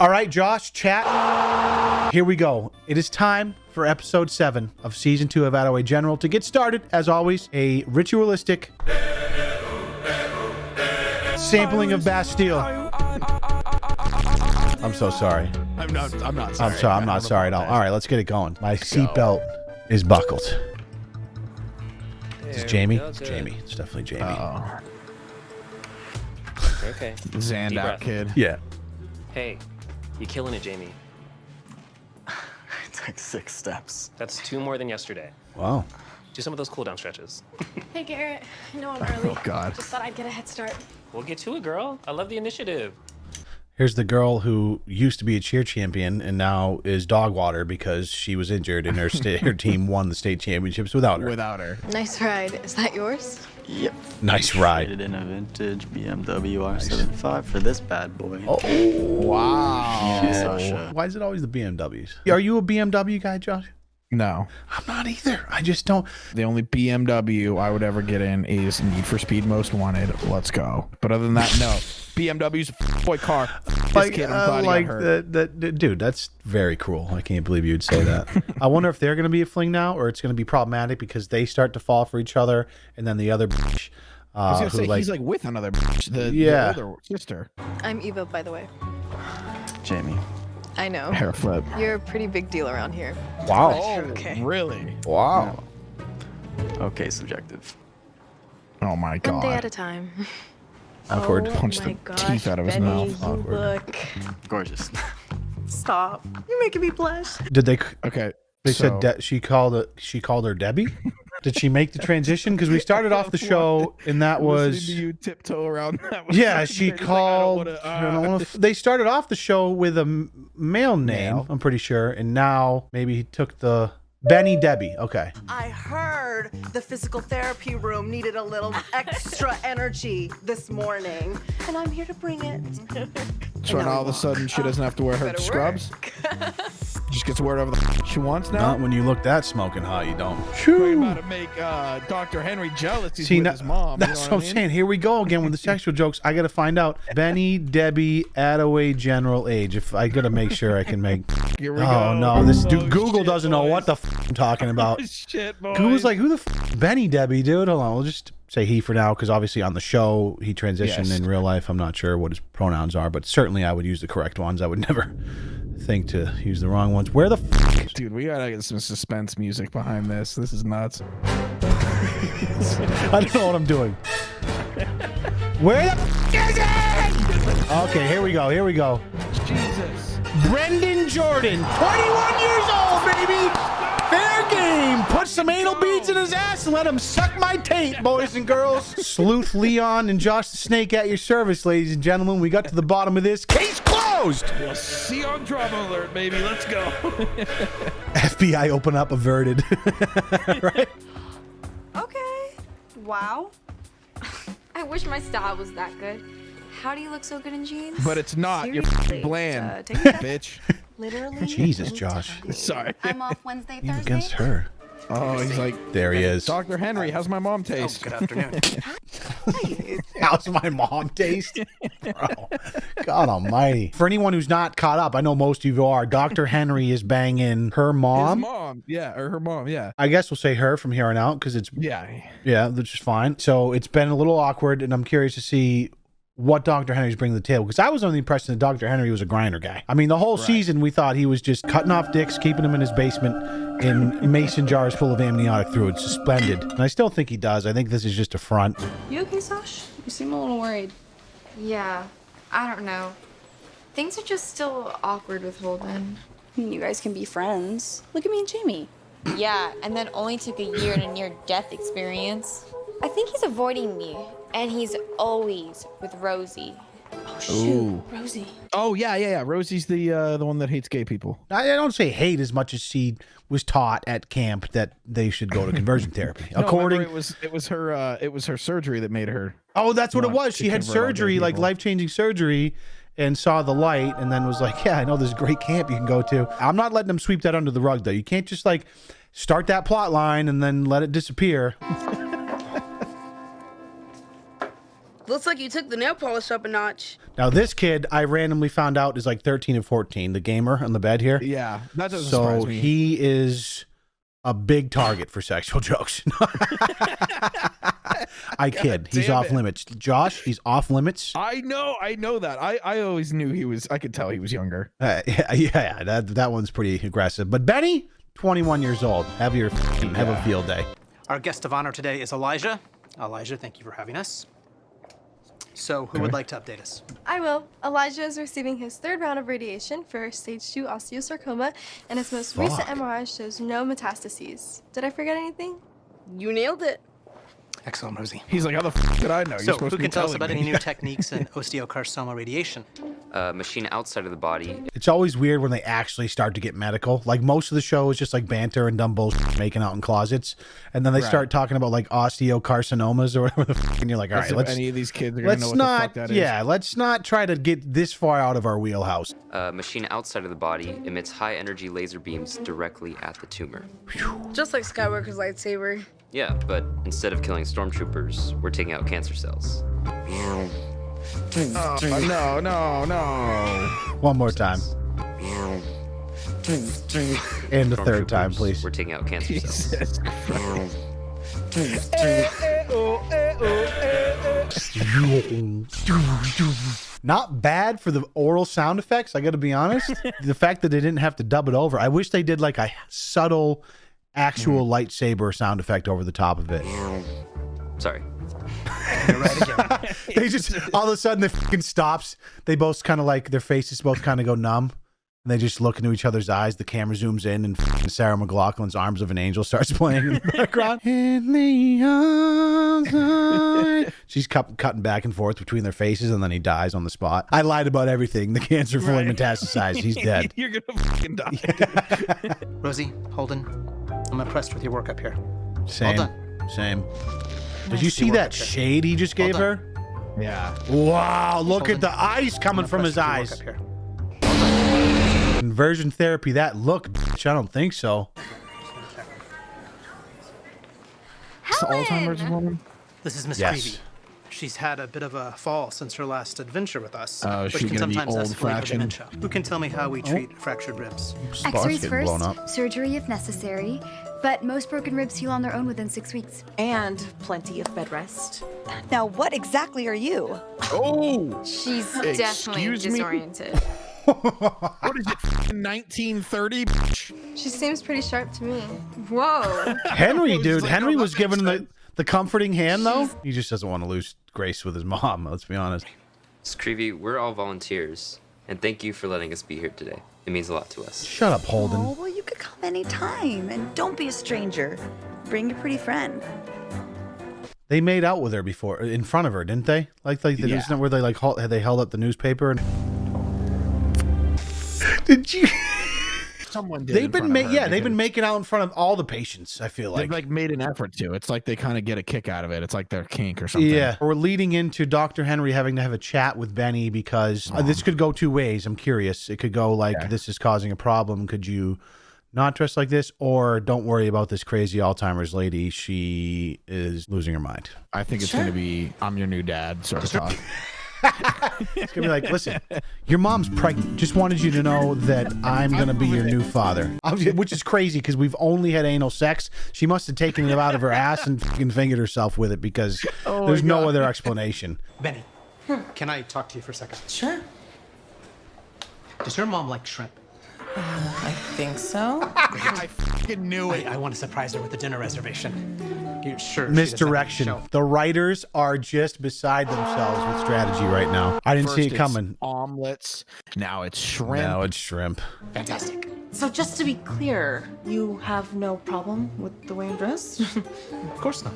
All right, Josh, chat. Here we go. It is time for episode seven of season two of Attaway General. To get started, as always, a ritualistic sampling of Bastille. I'm so sorry. I'm not. I'm not sorry. I'm sorry. I'm not sorry at all. All right, let's get it going. My seatbelt is buckled. Is Jamie? It's Jamie. It's definitely Jamie. Oh, Okay. Zand out, kid. yeah. Hey, you killing it, Jamie. It's like six steps. That's two more than yesterday. Wow. Do some of those cooldown stretches. Hey Garrett, I know I'm oh, early. Oh, God. Just thought I'd get a head start. We'll get to it, girl. I love the initiative. Here's the girl who used to be a cheer champion and now is dog water because she was injured and her sta- her team won the state championships without her. Without her. Nice ride. Is that yours? Yep. nice ride. Traded in a vintage BMW R75 for this bad boy. Oh, Wow. Yeah, Sasha. Why is it always the BMWs? Are you a BMW guy, Josh? No. I'm not either. I just don't. The only BMW I would ever get in is Need for Speed Most Wanted. Let's go. But other than that, no. BMW's a f- boy car. This Like, kid, I'm uh, glad he like got hurt. the, the, dude, that's very cruel. I can't believe you'd say that. I wonder if they're going to be a fling now or it's going to be problematic because they start to fall for each other and then the other bitch, I uh, was gonna who say like, he's like with another bitch, the, Yeah. the older sister. I'm Eva, by the way. Jamie. I know. Hair flip. You're a pretty big deal around here. wow, Okay. Oh, really? wow. Okay, subjective. Oh my god. One day at god. a time. Awkward. Oh Punch the gosh, teeth out of his Benny, mouth. You Awkward. look. Mm, gorgeous. Stop. You're making me blush. Did they? Okay. They so- said De- she called it. She called her Debbie. Did she make the transition? Because we started off the show and that was to you tiptoe around that was Yeah, she great. It's like, I don't called. wanna, uh, f- they started off the show with a m- male name, Male. I'm pretty sure, and now maybe he took the Benny Debbie. Okay, I heard the physical therapy room needed a little extra energy this morning, and I'm here to bring it. So And now now all of a sudden she doesn't have to wear her Better scrubs. Just gets to wear whatever the she wants now. not when you look that smoking hot, you don't. Talking about to make uh, Dr. Henry jealous. He's See, with now, his mom. that's you what know I'm mean? saying. Here we go again with the sexual jokes. I got to find out Benny Debbie Attaway general age. If I got to make sure I can make. Here we Oh go. no, this Oh, dude Google shit, doesn't know what the boys. f- I'm talking about. shit, boys. Google's like, who the f- Benny Debbie, dude? Hold on, we'll just say he for now because obviously on the show he transitioned. Yes. In real life, I'm not sure what his pronouns are, but certainly I would use the correct ones. I would never think to use the wrong ones. Where the f- dude, we gotta get some suspense music behind this. This is nuts. I don't know what I'm doing. Where the f- is it? Okay, here we go. Here we go. Jesus. Brendan Jordan, 21 years old, baby. Fair game. Put some anal beads in his ass and let him suck my taint, boys and girls. Sleuth Leon and Josh the Snake at your service, ladies and gentlemen. We got to the bottom of this. Case closed. We'll see on drama alert, baby. Let's go. FBI open up averted. right? Okay. Wow. I wish my style was that good. How do you look so good in jeans? but it's not. You're bland, uh, take a- bitch. Literally. Jesus, Josh. Sorry. I'm off Wednesday, He's Thursday. against her. Oh, he's like, There he is. Dr. Henry, how's my mom taste? Good afternoon. How's my mom taste? Bro, God almighty. For anyone who's not caught up, I know most of you are. Dr. Henry is banging her His mom. mom. Yeah, or her mom. Yeah. I guess we'll say her from here on out because it's Yeah. Yeah, which is fine. So it's been a little awkward, and I'm curious to see what Dr. Henry's bringing to the table because I was under the impression that Dr. Henry was a grinder guy. I mean, the whole season we thought he was just cutting off dicks, keeping them in his basement in mason jars full of amniotic fluid, suspended. And I still think he does. I think this is just a front. You okay, Sash? You seem a little worried. Yeah, I don't know. Things are just still awkward with Holden. I mean, you guys can be friends. Look at me and Jamie. Yeah, and then only took a year and a near death experience. I think he's avoiding me, and he's always with Rosie. Oh shoot, Rosie. Oh yeah, yeah, yeah. Rosie's the uh, the one that hates gay people. I I don't say hate as much as she was taught at camp that they should go to conversion therapy. No, According, it was it was her uh, it was her surgery that made her. oh, that's what it was. She had convert all gay surgery, like life changing surgery, and saw the light, and then was like, "Yeah, I know this great camp you can go to." I'm not letting them sweep that under the rug, though. You can't just like start that plot line and then let it disappear. Looks like you took the nail polish up a notch. Now this kid, I randomly found out is like 13 and 14. The gamer on the bed here. Yeah, that doesn't So surprise me. he is a big target for sexual jokes. I kid. He's off it. limits. Josh, he's off limits. I know, I know that. I, I always knew he was. I could tell he was younger. Uh, yeah, yeah, that that one's pretty aggressive. But Benny, 21 years old. Have your have a field day. Our guest of honor today is Elijah. Elijah, thank you for having us. So, who would like to update us? I will. Elijah is receiving his third round of radiation for stage 2 osteosarcoma, and his most recent MRI shows no metastases. Did I forget anything? You nailed it. Excellent, Rosie. He's like, how the f- did I know? You're So, supposed who to be can tell us about me. any new techniques in osteosarcoma radiation? A machine outside of the body. It's always weird when they actually start to get medical. Like most of the show is just like banter and dumb bullshit making out in closets, and then they Right. start talking about like osteocarcinomas or whatever the fuck, and you're like, all As right, if let's any of these kids are gonna know let's what the not, fuck that is. yeah, let's not try to get this far out of our wheelhouse. A machine outside of the body emits high energy laser beams directly at the tumor. Just like Skywalker's lightsaber. Yeah, but instead of killing stormtroopers, we're taking out cancer cells. Oh, no, no, no. One more time, and the third time, please. We're taking out cancer cells. Jesus Not bad for the oral sound effects. I got to be honest. the fact that they didn't have to dub it over. I wish they did like a subtle, actual mm. lightsaber sound effect over the top of it. Sorry. they just all of a sudden it fucking stops. They both kind of like their faces both kind of go numb. And they just look into each other's eyes. The camera zooms in, and fucking Sarah McLachlan's "Arms of an Angel" starts playing in the background. In the outside. She's cut, cutting back and forth between their faces, and then he dies on the spot. I lied about everything. The cancer fully metastasized. He's dead. You're gonna fucking die. Rosie, Holden, I'm impressed with your work up here. Same. Well Same. Did Nice you to see that shade he just gave her? Yeah. Wow! Look Holden, at the ice coming from his eyes. with your work up here. Conversion therapy. That look, bitch. I don't think so. It's Alzheimer's woman. This is Miss Yes. Creevy. She's had a bit of a fall since her last adventure with us, Oh, is which she can gonna be sometimes old escalate fraction? dementia. Who can tell me how we oh. treat fractured ribs? X-rays first, blown up. surgery if necessary, but most broken ribs heal on their own within six weeks. And plenty of bed rest. Now, what exactly are you? Oh, She's definitely me? disoriented. what is it? 1930? She seems pretty sharp to me. Whoa. Henry, dude. Henry was given the, the comforting hand, though. He just doesn't want to lose grace with his mom. Let's be honest. Screevy, we're all volunteers, and thank you for letting us be here today. It means a lot to us. Shut up, Holden. Oh, well, you could come anytime, and don't be a stranger. Bring your pretty friend. They made out with her before, in front of her, didn't they? Like, like the Yeah. isn't where they like held, they held up the newspaper and. Did you? Someone did. They've been, front ma- yeah, they've been making out in front of all the patients. I feel They've like. like made an effort to. It's like they kind of get a kick out of it. It's like their kink or something. Yeah, we're leading into Dr. Henry having to have a chat with Benny because uh, this could go two ways. I'm curious. It could go like, Okay. this is causing a problem. Could you not dress like this? Or don't worry about this crazy Alzheimer's lady. She is losing her mind. I think it's gonna be I'm your new dad sort of talk. It's going to be like, listen, your mom's pregnant. Just wanted you to know that I'm going to be your new father. Which is crazy because we've only had anal sex. She must have taken it out of her ass and fucking fingered herself with it because Oh there's no other explanation. Benny, can I talk to you for a second? Sure. Does your mom like shrimp? Uh, I think so. I fucking knew I, I want to surprise her with a dinner reservation. You sure? misdirection. The writers are just beside themselves with strategy right now. I didn't see it it's coming. Omelets. Now it's shrimp. Now it's shrimp. Fantastic. So just to be clear, you have no problem with the way I'm dressed? Of course not.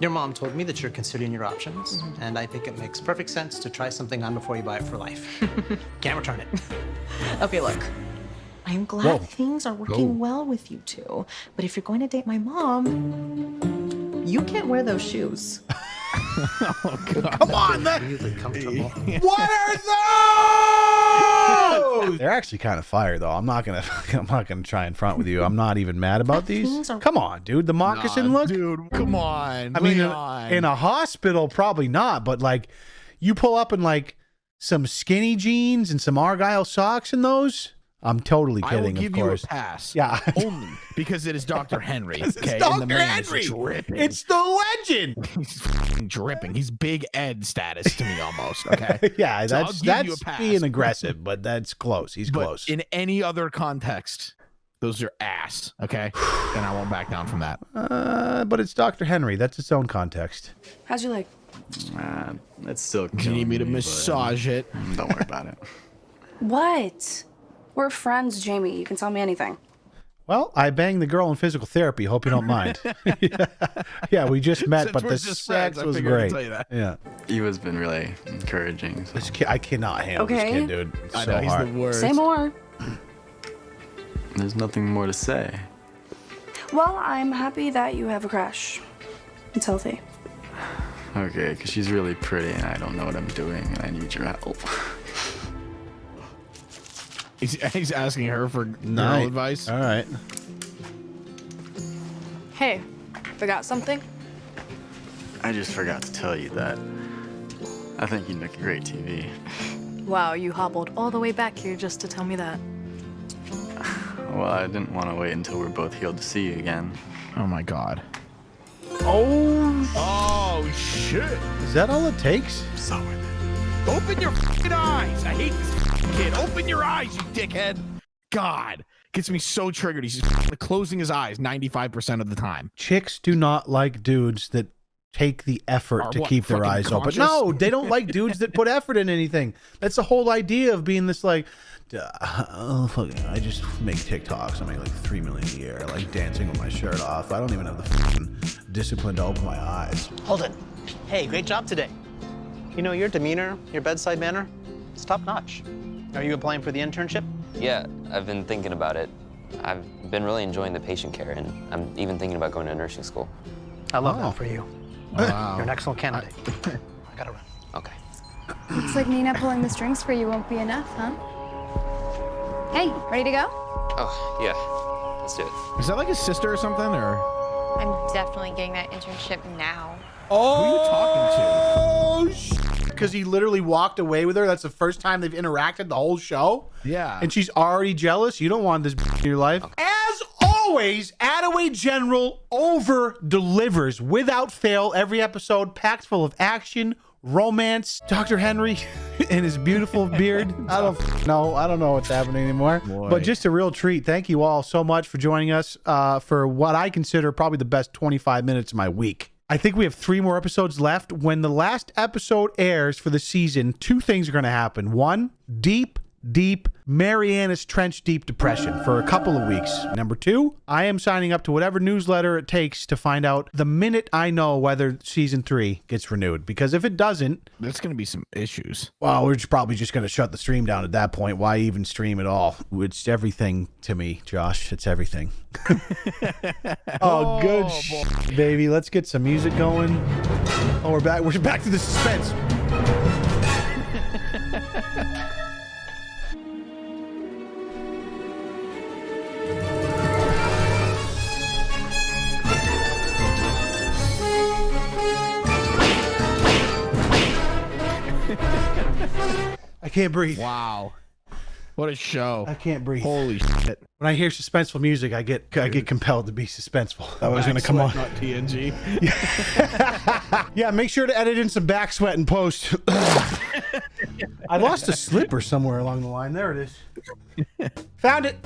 Your mom told me that you're considering your options, Mm-hmm. and I think it makes perfect sense to try something on before you buy it for life. Can't return it. okay, look. I'm glad Whoa. things are working Whoa. well with you two, but if you're going to date my mom, you can't wear those shoes. oh, God. Come on, that- Really comfortable. What are Whoa! They're actually kind of fire though. I'm not gonna I'm not gonna try and front with you. I'm not even mad about these. Come on, dude. The moccasin Nah, look. dude. Come on. I mean, in, Leon. in a hospital, probably not. But like, you pull up in like some skinny jeans and some argyle socks in those. I'm totally I will kidding. give of you a course. pass. Yeah. only because it is Dr. Henry. It's okay, and Dr. the Henry. dripping. It's the legend. He's fucking dripping. He's Big Ed status to me almost. Okay. yeah, So I'll that's you that's a pass. being aggressive, but that's close. He's But close. in any other context, those are ass. Okay, and I won't back down from that. Uh, but it's Dr. Henry. That's its own context. How's your leg? Uh, it's still. Do you need me to killing but massage it? Don't worry about it. What? We're friends, Jamie. You can tell me anything. Well, I banged the girl in physical therapy. Hope you don't mind. yeah. yeah, we just met, Since but we're the just sex friends, I was I'd great. tell you that. Yeah, Eva's been really encouraging. So. this kid, I cannot handle this Okay. kid, dude. It's I so know, he's hard. the worst. Say more. There's nothing more to say. Well, I'm happy that you have a crush. It's healthy. Okay, because she's really pretty and I don't know what I'm doing and I need your help. He's, he's asking her for girl advice. All right. Hey, forgot something? I just forgot to tell you that. I think you'd make a great TV. Wow, you hobbled all the way back here just to tell me that. Well, I didn't want to wait until we're both healed to see you again. Oh my god. Oh, Oh, oh shit! is that all it takes? So worth it. Open your fucking eyes! I hate this fucking kid. Open your eyes, you dickhead! God, gets me so triggered. He's just closing his eyes 95% of the time. Chicks do not like dudes that take the effort Are to what, keep their fucking eyes open. No, they don't like dudes that put effort in anything. That's the whole idea of being this like, "Duh, oh, fuck, I just make TikToks. I make like three million a year, like dancing with my shirt off. I don't even have the fucking discipline to open my eyes. Hold it. Hey, great job today. You know, your demeanor, your bedside manner, it's top notch. Are you applying for the internship? Yeah, I've been thinking about it. I've been really enjoying the patient care, and I'm even thinking about going to nursing school. I love Oh. that for you. Wow. You're an excellent candidate. I gotta run. Okay. Looks like Nina pulling the strings for you won't be enough, huh? Hey, ready to go? Oh, yeah. Let's do it. Is that like his sister or something? Or I'm definitely getting that internship now. Oh, who are you talking to? Oh, because he literally walked away with her. That's the first time they've interacted the whole show. Yeah. and she's already jealous. You don't want this in your life. As always, Attaway General over delivers without fail every episode, packed full of action, romance. Dr. Henry and his beautiful beard. I don't know. I don't know what's happening anymore. Boy. But just a real treat. Thank you all so much for joining us uh, for what I consider probably the best 25 minutes of my week. I think we have three more episodes left. When the last episode airs for the season, two things are going to happen. One, deep, deep Marianas Trench deep depression for a couple of weeks. Number two, I am signing up to whatever newsletter it takes to find out the minute I know whether season three gets renewed. Because if it doesn't, There's going to be some issues. well, we're just probably just going to shut the stream down at that point. Why even stream at all? It's everything to me, Josh. It's everything. oh, good, oh, sh- baby. Let's get some music going. Oh, we're back. We're back to the suspense. can't breathe. Wow. What a show. I can't breathe. Holy shit. When I hear suspenseful music, I get I get compelled to be suspenseful. That was going to come on. Not TNG. Yeah, make sure to edit in some back sweat and post. I lost a slipper somewhere along the line. There it is. Found it.